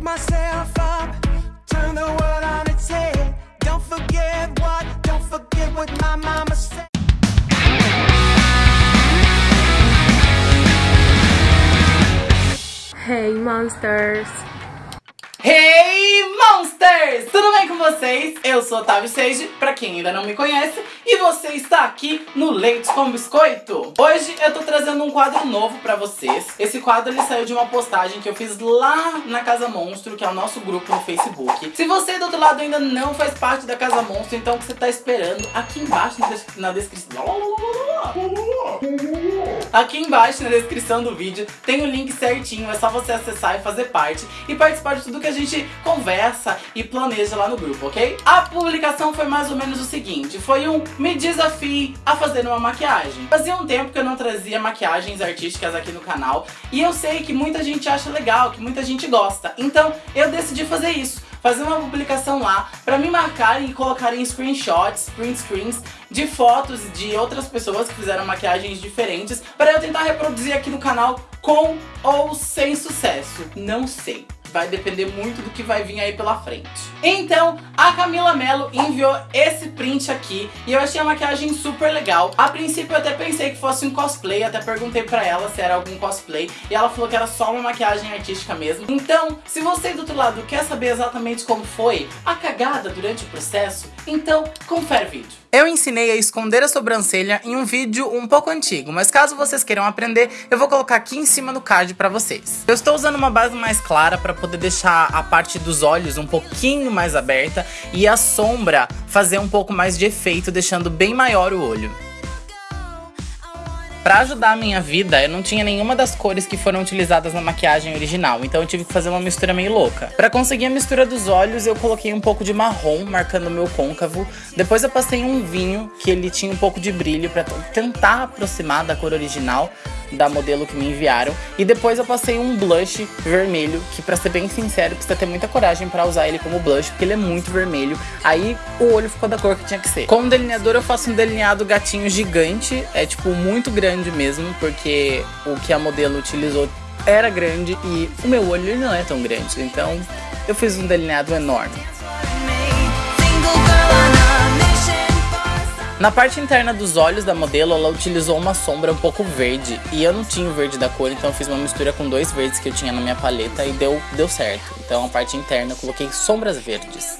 myself up, turn the world on its head. Don't forget what, don't forget what my mama said. Hey Monsters! Hey Monsters! Tudo bem com vocês? Eu sou Otávio Seiji, pra quem ainda não me conhece, e você está aqui no Leite com Biscoito. Hoje eu tô trazendo um quadro novo pra vocês. Esse quadro ele saiu de uma postagem que eu fiz lá na Casa Monstro, que é o nosso grupo no Facebook. Se você do outro lado ainda não faz parte da Casa Monstro, então o que você tá esperando? Aqui embaixo na, des na descrição... Aqui embaixo na descrição do vídeo tem o link certinho, é só você acessar e fazer parte e participar de tudo que a gente conversa e planeja lá no grupo, ok? A publicação foi mais ou menos o seguinte, foi um me desafie a fazer uma maquiagem. Fazia um tempo que eu não trazia maquiagens artísticas aqui no canal e eu sei que muita gente acha legal, que muita gente gosta, então eu decidi fazer isso fazer uma publicação lá para me marcarem e colocarem screenshots, print screens de fotos de outras pessoas que fizeram maquiagens diferentes para eu tentar reproduzir aqui no canal com ou sem sucesso. Não sei vai depender muito do que vai vir aí pela frente. Então, a Camila Mello enviou esse print aqui e eu achei a maquiagem super legal. A princípio eu até pensei que fosse um cosplay, até perguntei pra ela se era algum cosplay e ela falou que era só uma maquiagem artística mesmo. Então, se você do outro lado quer saber exatamente como foi a cagada durante o processo, então confere o vídeo. Eu ensinei a esconder a sobrancelha em um vídeo um pouco antigo, mas caso vocês queiram aprender, eu vou colocar aqui em cima no card pra vocês. Eu estou usando uma base mais clara pra poder deixar a parte dos olhos um pouquinho mais aberta e a sombra fazer um pouco mais de efeito, deixando bem maior o olho. Pra ajudar a minha vida, eu não tinha nenhuma das cores que foram utilizadas na maquiagem original, então eu tive que fazer uma mistura meio louca. Pra conseguir a mistura dos olhos, eu coloquei um pouco de marrom, marcando o meu côncavo. Depois eu passei um vinho, que ele tinha um pouco de brilho, pra tentar aproximar da cor original da modelo que me enviaram. E depois eu passei um blush vermelho, que pra ser bem sincero, precisa ter muita coragem pra usar ele como blush, porque ele é muito vermelho. Aí o olho ficou da cor que tinha que ser. Com o delineador eu faço um delineado gatinho gigante, é tipo muito grande mesmo, porque o que a modelo utilizou era grande e o meu olho não é tão grande. Então eu fiz um delineado enorme. Na parte interna dos olhos da modelo, ela utilizou uma sombra um pouco verde. E eu não tinha o verde da cor, então eu fiz uma mistura com dois verdes que eu tinha na minha paleta e deu, deu certo. Então a parte interna eu coloquei sombras verdes.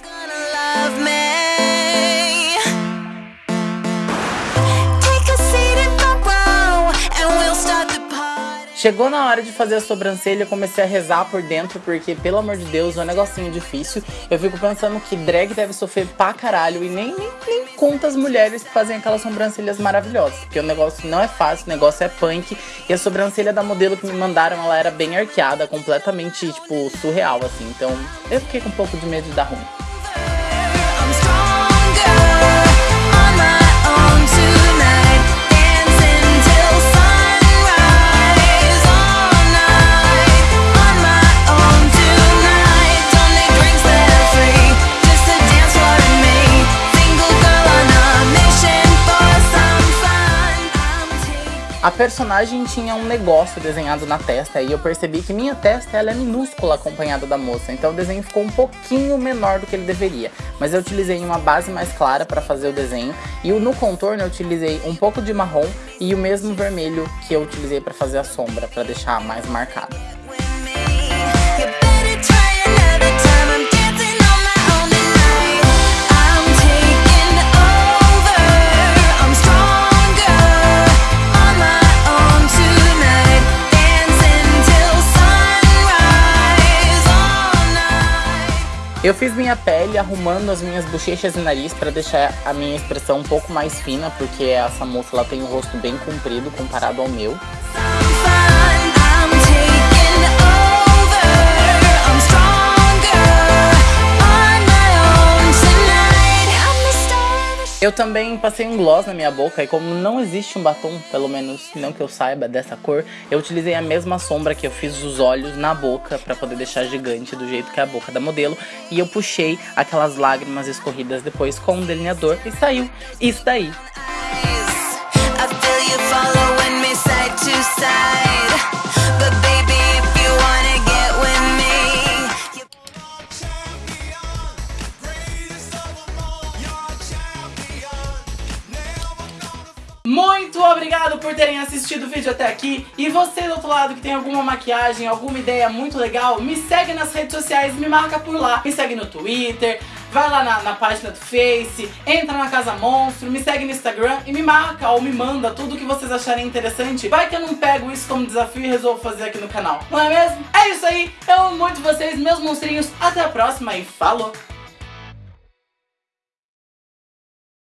Chegou na hora de fazer a sobrancelha, eu comecei a rezar por dentro, porque, pelo amor de Deus, é um negocinho difícil. Eu fico pensando que drag deve sofrer pra caralho e nem, nem, nem conta as mulheres que fazem aquelas sobrancelhas maravilhosas. Porque o negócio não é fácil, o negócio é punk. E a sobrancelha da modelo que me mandaram, ela era bem arqueada, completamente, tipo, surreal, assim. Então, eu fiquei com um pouco de medo de dar ruim. Personagem tinha um negócio desenhado na testa e eu percebi que minha testa ela é minúscula acompanhada da moça, então o desenho ficou um pouquinho menor do que ele deveria. Mas eu utilizei uma base mais clara para fazer o desenho e no contorno eu utilizei um pouco de marrom e o mesmo vermelho que eu utilizei para fazer a sombra, para deixar mais marcado. Eu fiz minha pele arrumando as minhas bochechas e nariz para deixar a minha expressão um pouco mais fina, porque essa moça ela tem o um rosto bem comprido comparado ao meu. Eu também passei um gloss na minha boca e como não existe um batom, pelo menos não que eu saiba, dessa cor, eu utilizei a mesma sombra que eu fiz os olhos na boca para poder deixar gigante do jeito que é a boca da modelo. E eu puxei aquelas lágrimas escorridas depois com um delineador e saiu isso daí. Muito obrigado por terem assistido o vídeo até aqui. E você do outro lado que tem alguma maquiagem, alguma ideia muito legal, me segue nas redes sociais, me marca por lá. Me segue no Twitter, vai lá na, na, página do Face, entra na Casa Monstro, me segue no Instagram e me marca ou me manda tudo que vocês acharem interessante. Vai que eu não pego isso como desafio e resolvo fazer aqui no canal. Não é mesmo? É isso aí, eu amo muito vocês, meus monstrinhos. Até a próxima e falou!